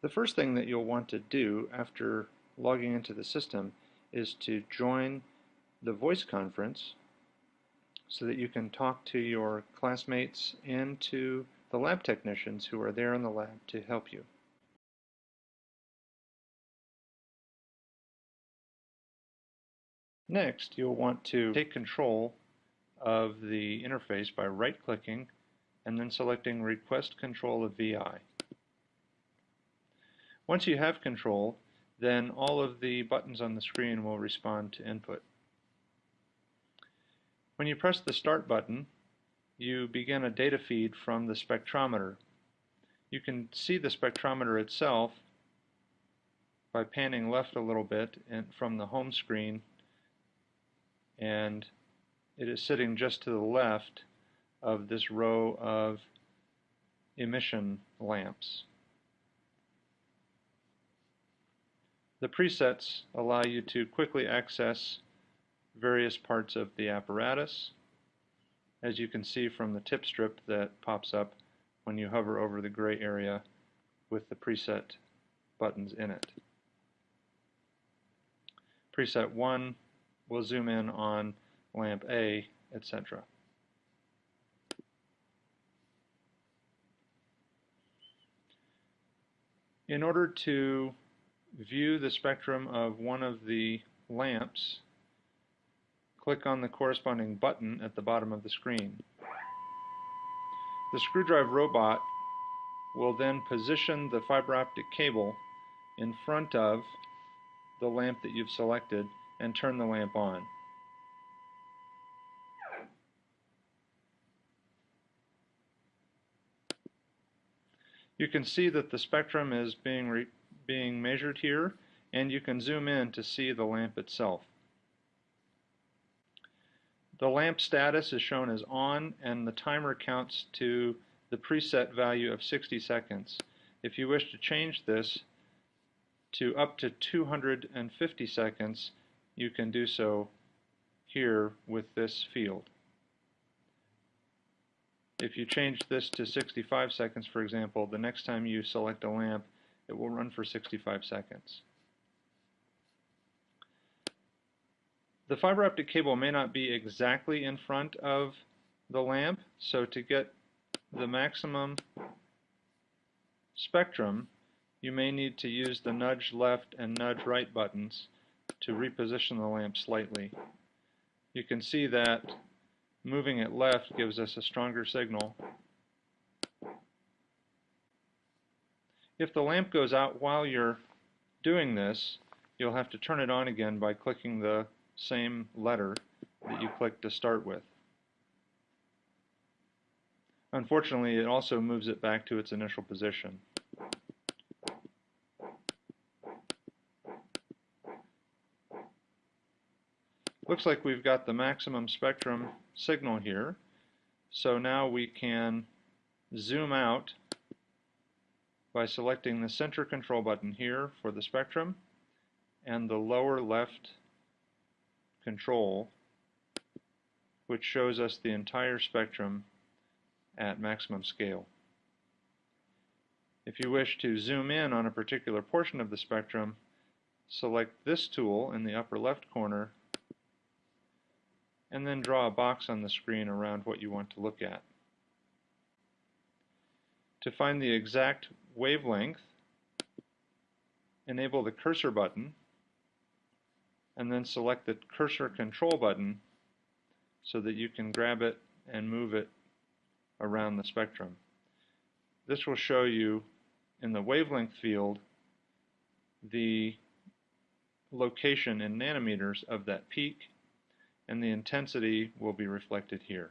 The first thing that you'll want to do after logging into the system is to join the voice conference so that you can talk to your classmates and to the lab technicians who are there in the lab to help you. Next, you'll want to take control of the interface by right-clicking and then selecting Request Control of VI. Once you have control, then all of the buttons on the screen will respond to input. When you press the Start button, you begin a data feed from the spectrometer. You can see the spectrometer itself by panning left a little bit from the home screen and it is sitting just to the left of this row of emission lamps. The presets allow you to quickly access various parts of the apparatus as you can see from the tip strip that pops up when you hover over the gray area with the preset buttons in it. Preset 1 will zoom in on lamp A, etc. In order to view the spectrum of one of the lamps, click on the corresponding button at the bottom of the screen. The screwdriver robot will then position the fiber optic cable in front of the lamp that you've selected and turn the lamp on. You can see that the spectrum is being, being measured here and you can zoom in to see the lamp itself. The lamp status is shown as on and the timer counts to the preset value of 60 seconds. If you wish to change this to up to 250 seconds, you can do so here with this field. If you change this to 65 seconds, for example, the next time you select a lamp, it will run for 65 seconds. The fiber optic cable may not be exactly in front of the lamp, so to get the maximum spectrum, you may need to use the nudge left and nudge right buttons to reposition the lamp slightly. You can see that moving it left gives us a stronger signal. If the lamp goes out while you're doing this, you'll have to turn it on again by clicking the same letter that you clicked to start with. Unfortunately, it also moves it back to its initial position. Looks like we've got the maximum spectrum signal here. So now we can zoom out by selecting the center control button here for the spectrum and the lower left control, which shows us the entire spectrum at maximum scale. If you wish to zoom in on a particular portion of the spectrum, select this tool in the upper left corner and then draw a box on the screen around what you want to look at. To find the exact wavelength, enable the cursor button and then select the cursor control button so that you can grab it and move it around the spectrum. This will show you in the wavelength field the location in nanometers of that peak and the intensity will be reflected here.